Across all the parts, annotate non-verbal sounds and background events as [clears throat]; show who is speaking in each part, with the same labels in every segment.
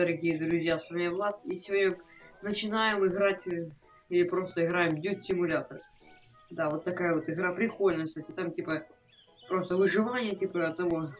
Speaker 1: дорогие друзья, с вами Влад, и сегодня начинаем играть, э, или просто играем в Dude Simulator. Да, вот такая вот игра прикольная, кстати, там типа просто выживание, типа от того,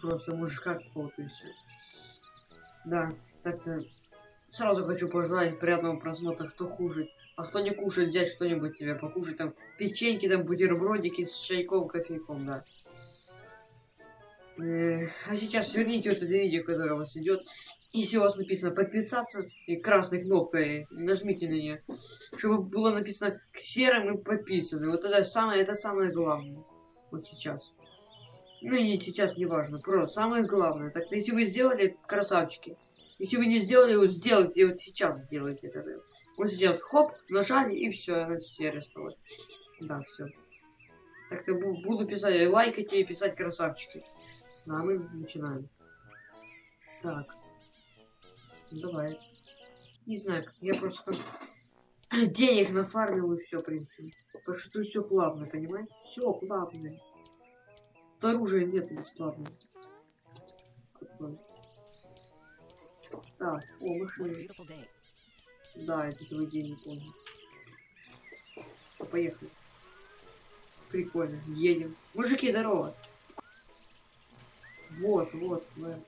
Speaker 1: просто мужика какого-то и все. Да, так-то сразу хочу пожелать приятного просмотра, кто хуже. А кто не кушает, взять что-нибудь тебе покушать, там печеньки, там бутербродики с чайком, кофейком, да. Э, а сейчас верните это видео, которое у вас идет. Если у вас написано подписаться и красной кнопкой нажмите на нее, чтобы было написано к серым и подписаны. Вот это самое, это самое главное. Вот сейчас. Ну и сейчас, не важно. Просто самое главное. Так если вы сделали, красавчики. Если вы не сделали, вот сделайте, вот сейчас сделайте это. Вот сейчас хоп, нажали и все, серый стало. Да, все. Так-то буду писать, лайкайте и писать красавчики. Ну, а мы начинаем. Так. Ну, давай. Не знаю, я просто [clears throat] денег нафармил и все, в принципе. Потому что тут все плавно, понимаете? Все плавно. Тут оружия нет бесплатно. Так, о, машина. Да, это твой день, не помню. Поехали. Прикольно, едем. Мужики, здорово. Вот, вот, мы.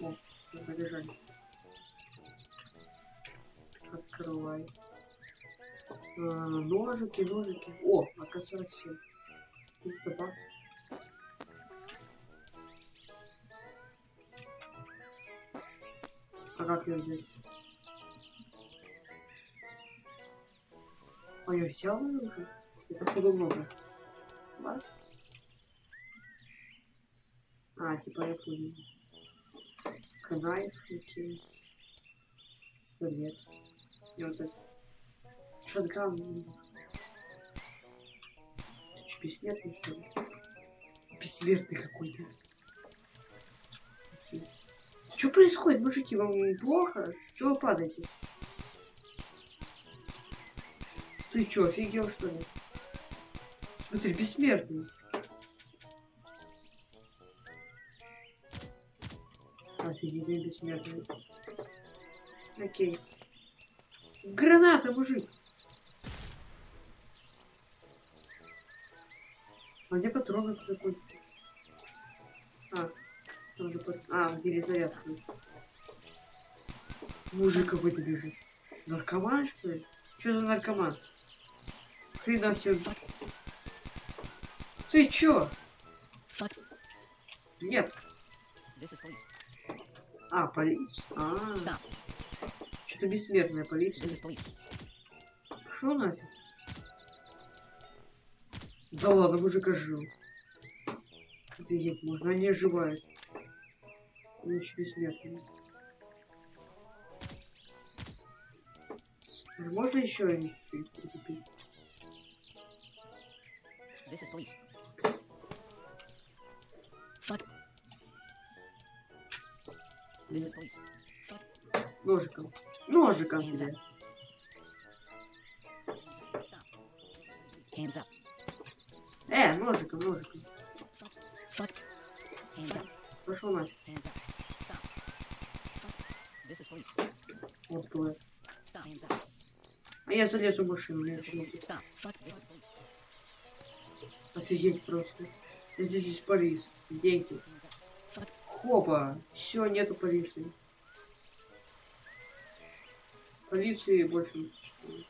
Speaker 1: О, побежали. Открывай. А, ножики, ножики. О, АК-47. 300 баксов. А как ее взять? А я взял уже? Это много. What? А, типа я понял. Канает включил. Пистолет. И вот это. Шотган. Че, бессмертный, что ли? Бессмертный какой-то. Что происходит, мужики? Вам плохо? Чего вы падаете? Ты чё, офигел, что ли? Смотри, бессмертный. Офигеть, бессмертный. Окей. Граната, мужик! А где патроны какой? А, тоже под... А, перезарядка. Мужик какой-то бежит. Наркоман, что ли? Что за наркоман? Хрена все. Ты чё? Нет. А, полиция. А, Что-то бессмертная полиция. Что нафиг? Да ладно, мужик ожил. Офигеть, можно, они оживают. Ночь бессмертная. Можно еще они чуть-чуть прикупить? This is police. Fuck. This is police. Fuck. Ножиком. Ножиком. Hands up. Э, ножиком, ножиком. Fuck. Hands up. Пошел нафиг. Hands up. Stop. Fuck. This is police. Вот твой. Stop. Hands up. А я залезу в машину. Stop. Fuck. This is police. Офигеть просто. Здесь полис. Деньги. Хопа. Все, нету полиции. Полиции больше не существует.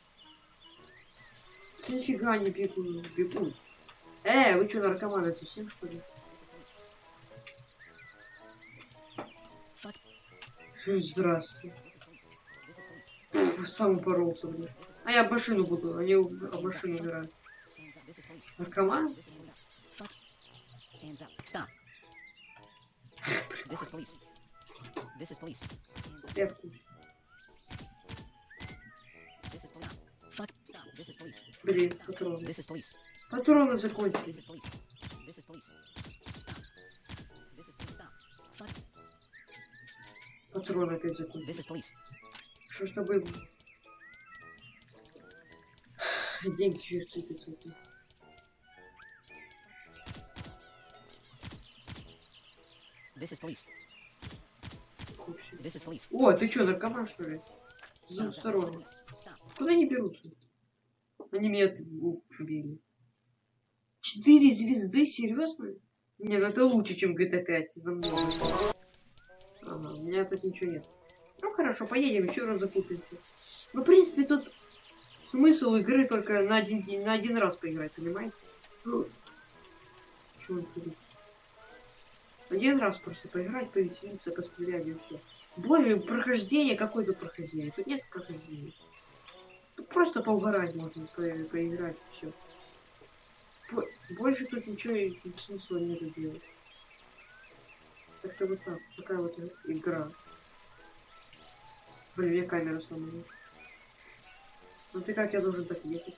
Speaker 1: Нифига не бегут. бегут. Э, вы что, наркоманы совсем что ли? Здравствуйте. Сам упоролся, блин. А я машину буду, они об машину убирают. Наркоман? Hands up. Stop. This is police. This is police. Я в курсе. This is police. Fuck. Stop. This is police. Блин, патроны. This is police. Патроны закончились. This is police. This is police. Stop. This is police. Stop. Fuck. Патроны опять закончились. This is police. Что с тобой? Деньги через цепи
Speaker 2: This is police. This is police.
Speaker 1: О, ты чё, наркоман, что ли? Ну, осторожно. Куда они берутся? Они меня убили. Четыре звезды? Серьезно? Не, ну это лучше, чем GTA 5. Намного. Ага, у меня тут ничего нет. Ну хорошо, поедем, еще раз закупимся. Ну, в принципе, тут смысл игры только на один, на один раз поиграть, понимаете? Ну, чё он творит? Один раз просто поиграть, повеселиться, пострелять и все. Более прохождение, какое-то прохождение. Тут нет прохождения. Тут просто поугарать можно, по- поиграть, все. Больше тут ничего и смысла нет делать. Как-то вот так. Такая вот игра. Блин, я камеру сломала. Ну ты как я должен так ехать?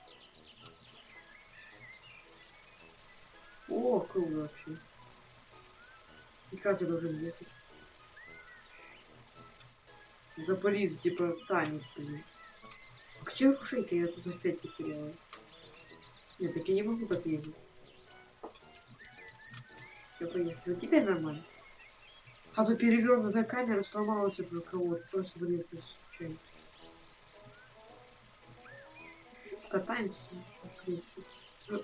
Speaker 1: О, круто вообще. И как я должен ехать? Запалить, типа, танец, блин. А где рушейка? Я тут опять потеряла. Нет, так я не могу так ездить. Все, поехали. Ну теперь нормально. А то перевернутая камера сломалась от кого-то. Просто вылетела случайно. Катаемся, в принципе. Ну.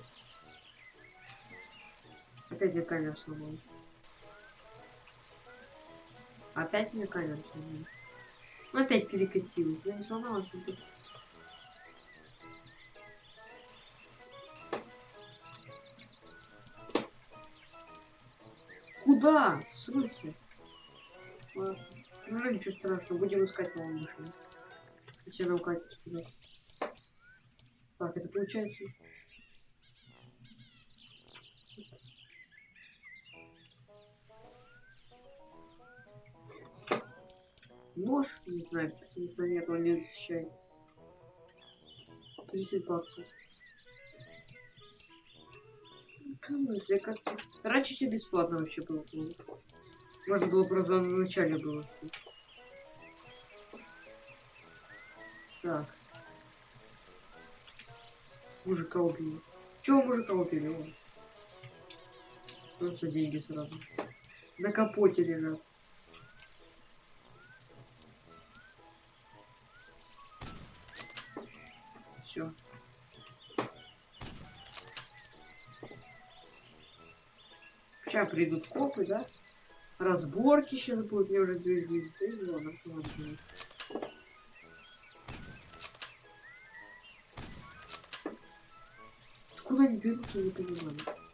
Speaker 1: Опять мне камера сломалась. Опять мне сломалась. Ну опять перекатилась. Я не сломалась, но тут Куда? Ладно. Ну, ничего страшного, будем искать новую машину. Нам катятся туда. Так, это получается... Нож, не знаю, смысла нет, он не защищает. 30 баксов. Ну, если как-то... Раньше все бесплатно вообще было. Можно было просто в начале было. Так. Мужика убили. Чего мужика убили? Просто деньги сразу. На капоте лежат. Все. Сейчас придут копы, да? Разборки сейчас будут, мне уже две звезды. Откуда они берутся, не понимаю.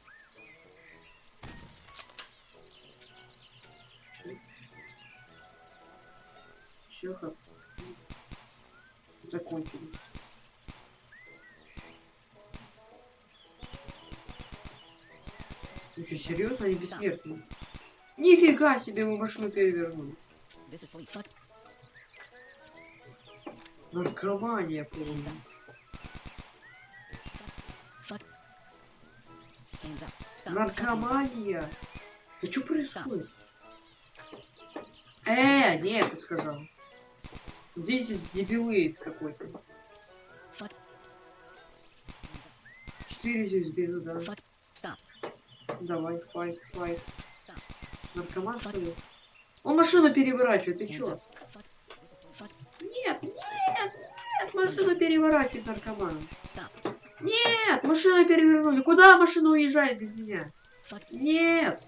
Speaker 1: Серьезно, они бессмертные? Нифига себе, мы машину перевернули. Наркомания полная. Наркомания! Да что происходит? Э, нет, ты сказал. Здесь дебилы какой-то. Четыре звезды, ну да. Давай, файт, файт. Наркоман, что ли? Он машину переворачивает, ты чё? Нет, нет, нет, машину переворачивает наркоман. Нет, машину перевернули. Куда машина уезжает без меня? Нет.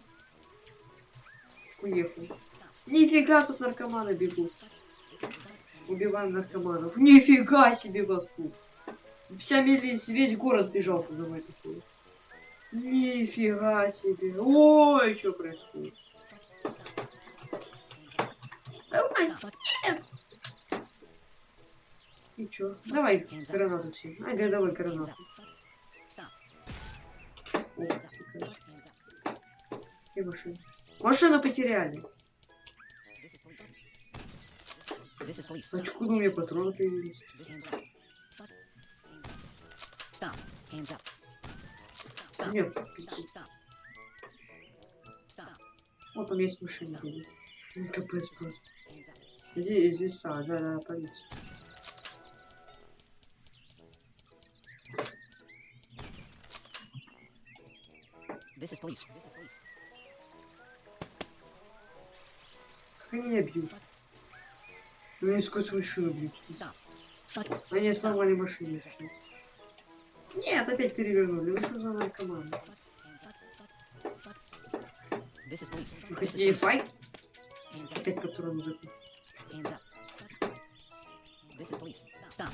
Speaker 1: Уехал. Нифига тут наркоманы бегут. Убиваем наркоманов. Нифига себе вокруг. Вся милиция, весь город бежал за мной такой. Нифига себе. Ой, что происходит? И чё? Давай гранату все. Ага, давай гранату. О. Где машина? Машину потеряли. Чё, куда у меня патроны появились?
Speaker 2: Stop. Hands up.
Speaker 1: Нет. Вот там есть машина. где-то. Ну, Капец просто. Здесь, здесь, а, да, да, полиция.
Speaker 2: This is police. This is police.
Speaker 1: Они бьют. Они сквозь машину бьют. Они с нормальной машины. шли. Нет, опять перевернули. Ну что за наркоман?
Speaker 2: Police.
Speaker 1: файт? Опять
Speaker 2: up. Fuck. This is police. Stop.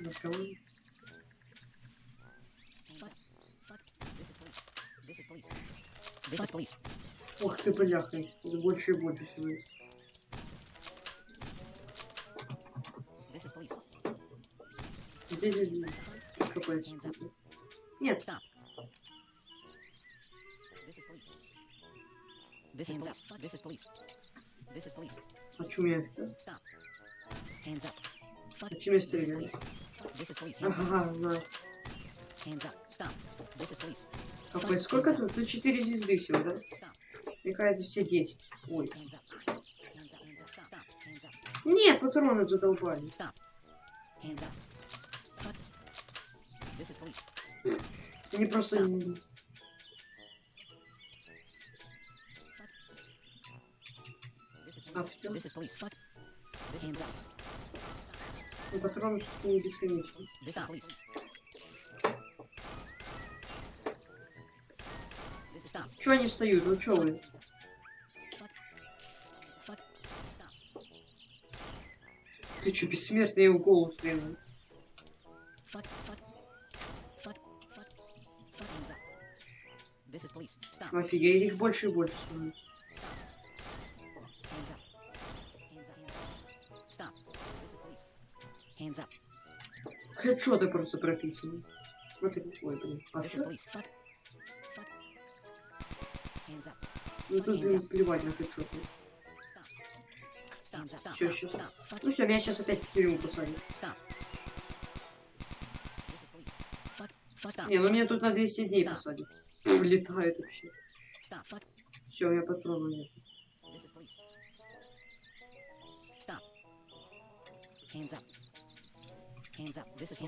Speaker 1: Наркоман.
Speaker 2: Fuck. This is police. This is police. This is police.
Speaker 1: Ох ты, бляха. Это больше и больше сегодня. Здесь, здесь, здесь. Капец. Нет,
Speaker 2: Stop. This is police. This is police. This is police. This is police.
Speaker 1: а чё меня?
Speaker 2: Stop. Hands up.
Speaker 1: А я стреляю?
Speaker 2: This is police. Up.
Speaker 1: Ага, на.
Speaker 2: Hands up. Stop. This is police.
Speaker 1: Капец, сколько тут? Тут 4 звезды всего, да?
Speaker 2: Stop.
Speaker 1: Кажется, все 10. Ой. Нет, патроны задолбали. Они просто... А. Ну, патроны не бесконечны. Чё они встают? Ну чё вы? Ты чё, бессмертный, я в голову.
Speaker 2: Stop.
Speaker 1: Офигеть, их больше и больше становится. Хедшоты просто прописаны. Вот это, ой, блин. А. Ну тут блин, плевать на хедшоты.
Speaker 2: Stop. Fuck.
Speaker 1: Ну все, меня сейчас опять в тюрьму посадят. Не, ну меня тут на 200 дней посадят. Улетает вообще. Все, у меня патронов нет.
Speaker 2: Hands up. Hands. This is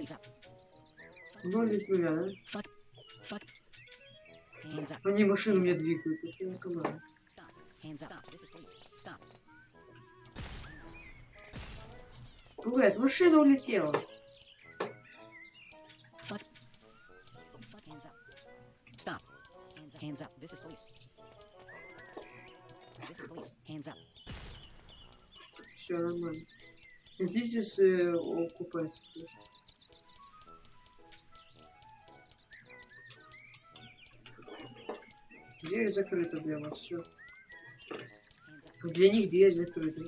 Speaker 1: да?
Speaker 2: Fuck. Fuck. Hands up.
Speaker 1: Они машину мне двигают. Это не команда.
Speaker 2: Stop. Hands up. This is police. Stop.
Speaker 1: Бывает, машина улетела.
Speaker 2: Stop. Hands up. This is police. Is. Hands up.
Speaker 1: Все нормально. Здесь есть э, окупается. Дверь закрыта для вас, все. Для них дверь закрыта.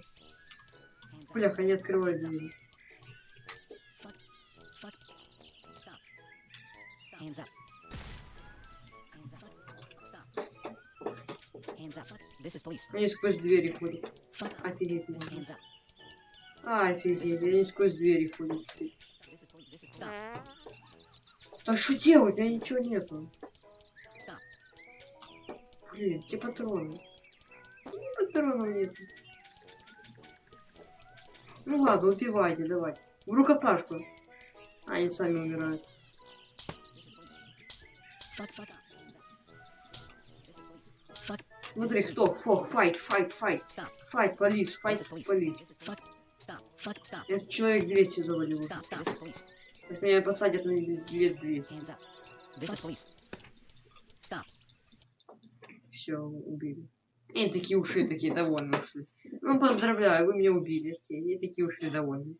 Speaker 1: Бляха, не открывай дверь. Они сквозь двери ходят. Офигеть. А, офигеть, они сквозь двери ходят. А что делать? У меня ничего нету. Блин, где патроны? Патронов нет. Ну ладно, убивайте, давай. В рукопашку. А, они сами умирают. Смотри, кто? Фо, файт, файт, файт. Файт, полис, файт, полис. Я человек 200 завалил. Так меня посадят на лет 200.
Speaker 2: Hands up. This is police. Stop.
Speaker 1: Все, убили. И они такие ушли, такие довольные ушли. Ну, поздравляю, вы меня убили. И такие ушли довольные.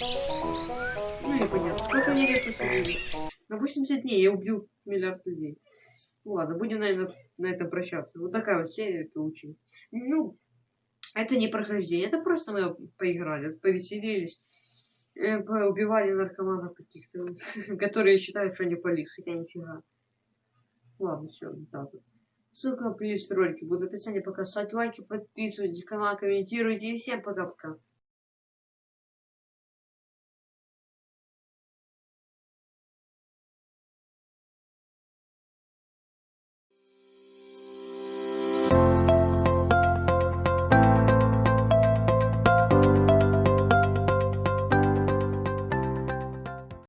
Speaker 1: Ну, непонятно. Сколько мне лет посадили? На 80 дней я убил миллиард людей. Ну, ладно, будем, наверное, на этом прощаться. Вот такая вот серия получилась. Ну, это не прохождение, это просто мы поиграли, повеселились. э, Убивали наркоманов каких-то, [laughs] которые считают, что они полис, хотя нифига. Ладно, все, вот так вот. Ссылка на предыдущие ролики будет в описании. Пока ставьте лайки, подписывайтесь на канал, комментируйте. И всем пока-пока.